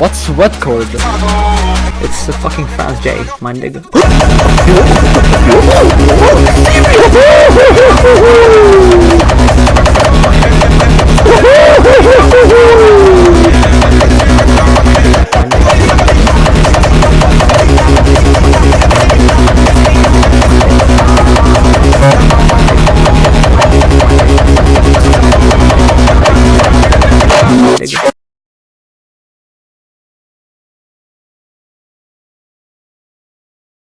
What's what chord? It's the fucking France J, my nigga.